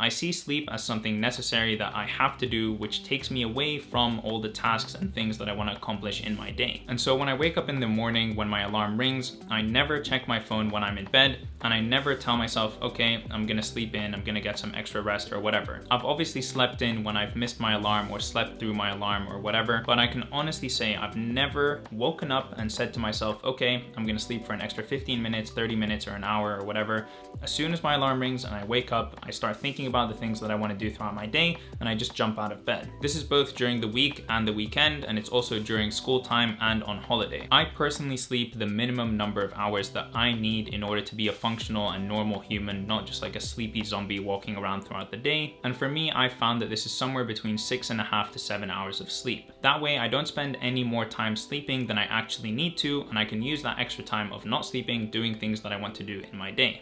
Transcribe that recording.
I see sleep as something necessary that I have to do, which takes me away from all the tasks and things that I want to accomplish in my day. And so when I wake up in the morning, when my alarm rings, I never check my phone when I'm in bed, and I never tell myself, okay, I'm gonna sleep in, I'm gonna get some extra rest or whatever. I've obviously slept in when I've missed my alarm or slept through my alarm or whatever, but I can honestly say I've never woken up and said to myself, okay, I'm gonna sleep for an extra 15 minutes, 30 minutes, or an hour or whatever. As soon as my alarm rings and I wake up, I start thinking about the things that I wanna do throughout my day, and I just jump out of bed. This is both during the week and the weekend, and it's also during school time and on holiday. I personally sleep the minimum number of hours that I need in order to be a functional and normal human, not just like a sleepy zombie walking around throughout the day. And for me, I found that this is somewhere between six and a half to seven hours of sleep. That way I don't spend any more time sleeping than I actually need to, and I can use that extra time of not sleeping doing things that I want to do in my day.